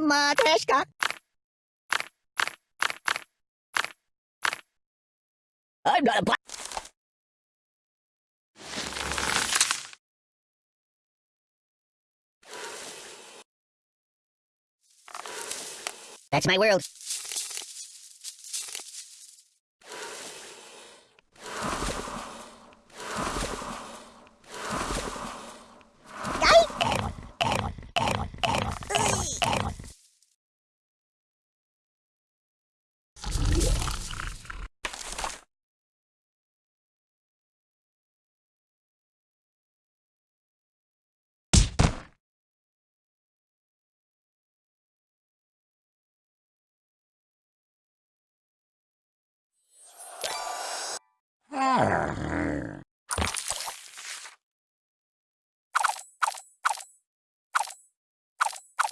Matryoshka. I'm not a black. That's my world.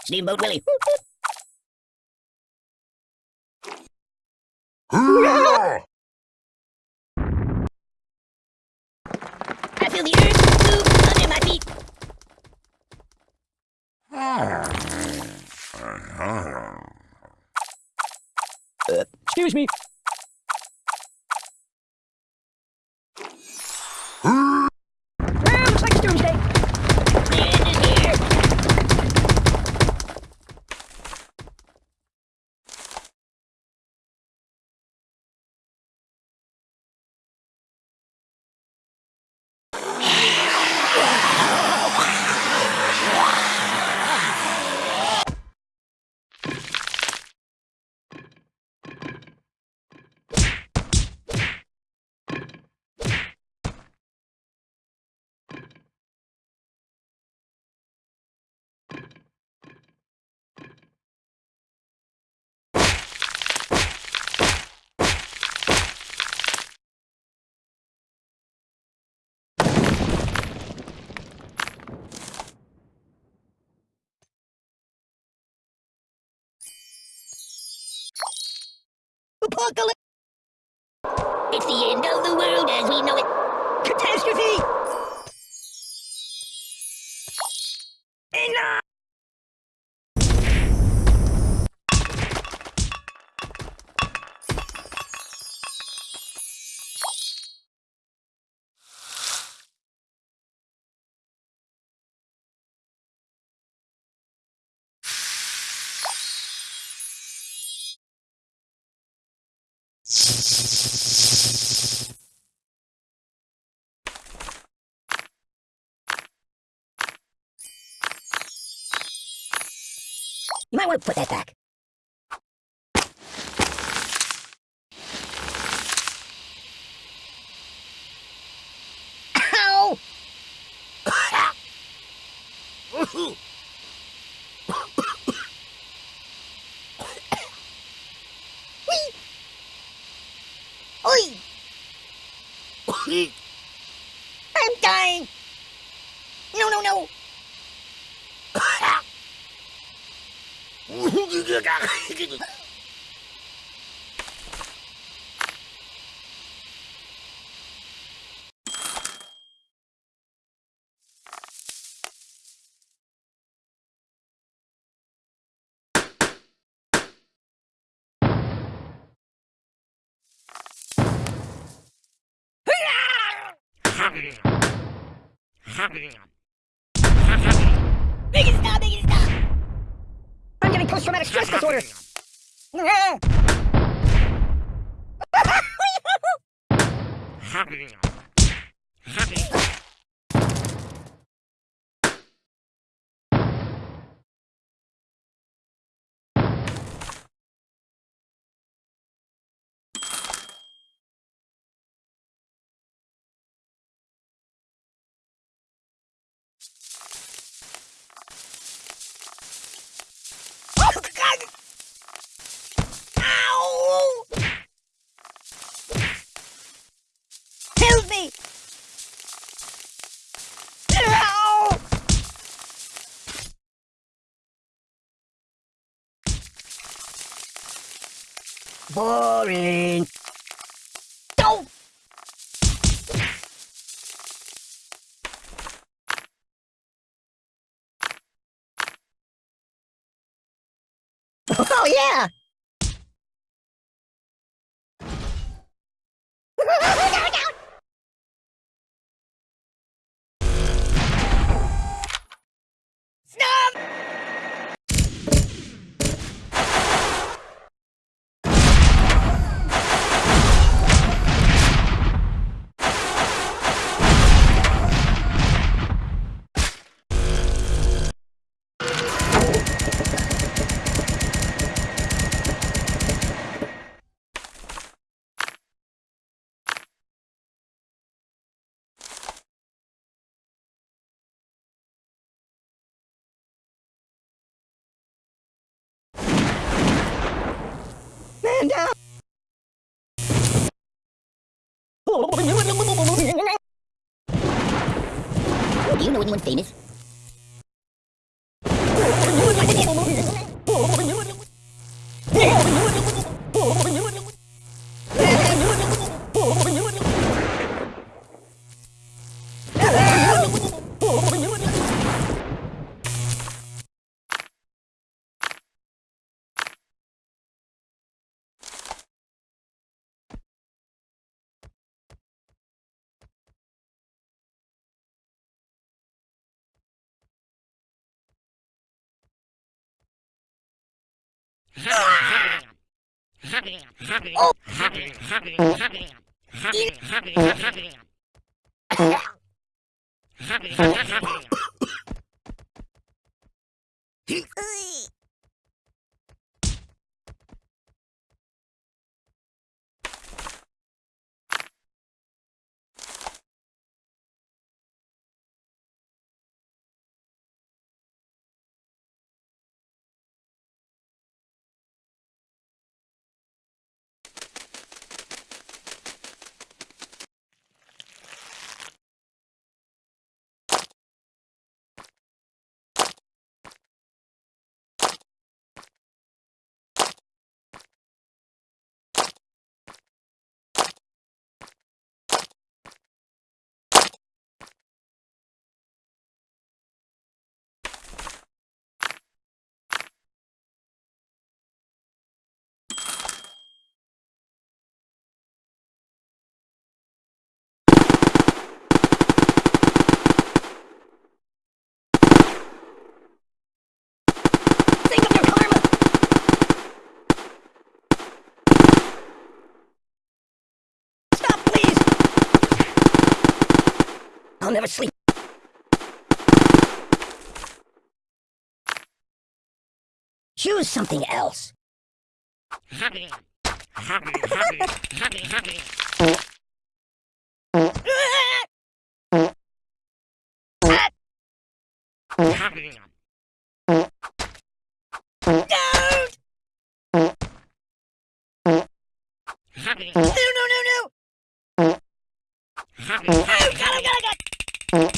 Steamboat Willie. I feel the earth move under my feet. Uh, excuse me. Well, looks like it's doomsday. The end is here. Apocalypse. It's the end of the world as we know it. Catastrophe. You might want to put that back. Ow! I'm dying! No, no, no! Biggest stop, biggest stop! I'm getting post-traumatic stress disorder. Oh, God! Ow! Help me! Ow! Boring. Don't! Oh, yeah! Do you know anyone famous? Think never sleep. Choose something else. Don't! No, no, no, no! Oh, God, oh, God, oh, God! No.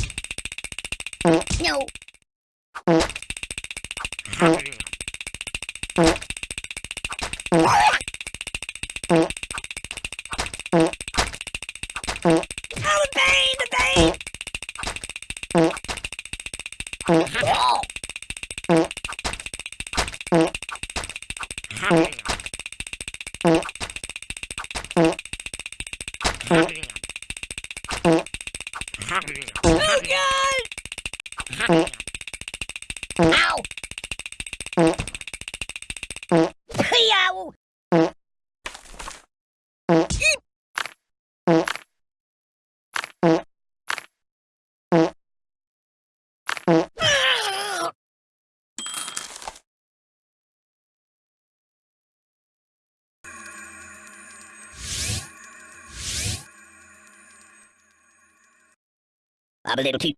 I'm a little too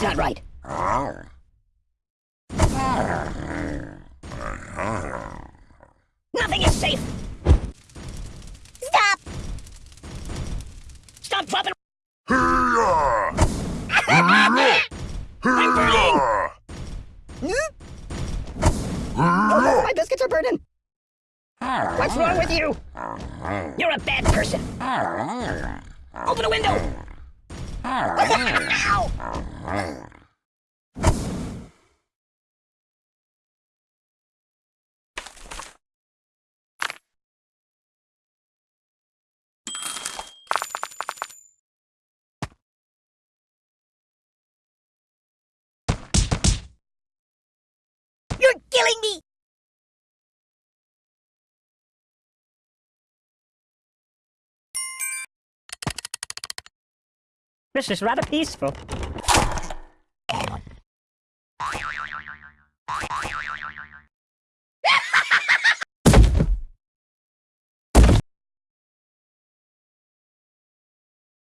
That's not right. Nothing is safe. Stop. Stop dropping. I'm burning. Oh, my biscuits are burning. What's wrong with you? You're a bad person. Open the window. Ow. You're killing me. This is rather peaceful.